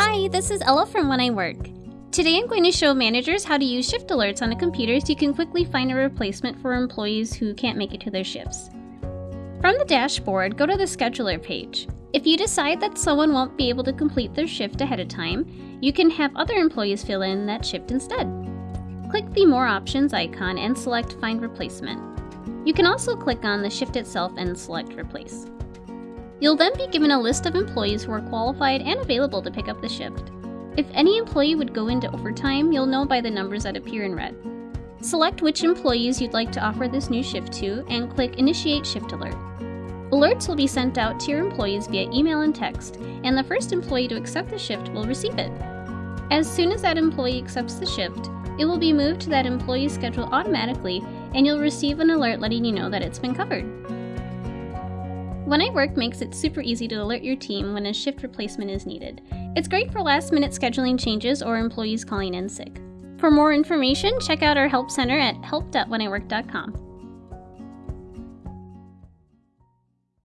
Hi, this is Ella from When I Work. Today I'm going to show managers how to use shift alerts on a computer so you can quickly find a replacement for employees who can't make it to their shifts. From the dashboard, go to the scheduler page. If you decide that someone won't be able to complete their shift ahead of time, you can have other employees fill in that shift instead. Click the More Options icon and select Find Replacement. You can also click on the shift itself and select Replace. You'll then be given a list of employees who are qualified and available to pick up the shift. If any employee would go into overtime, you'll know by the numbers that appear in red. Select which employees you'd like to offer this new shift to and click Initiate Shift Alert. Alerts will be sent out to your employees via email and text, and the first employee to accept the shift will receive it. As soon as that employee accepts the shift, it will be moved to that employee's schedule automatically, and you'll receive an alert letting you know that it's been covered. When I Work makes it super easy to alert your team when a shift replacement is needed. It's great for last minute scheduling changes or employees calling in sick. For more information, check out our Help Center at help.wheniwork.com.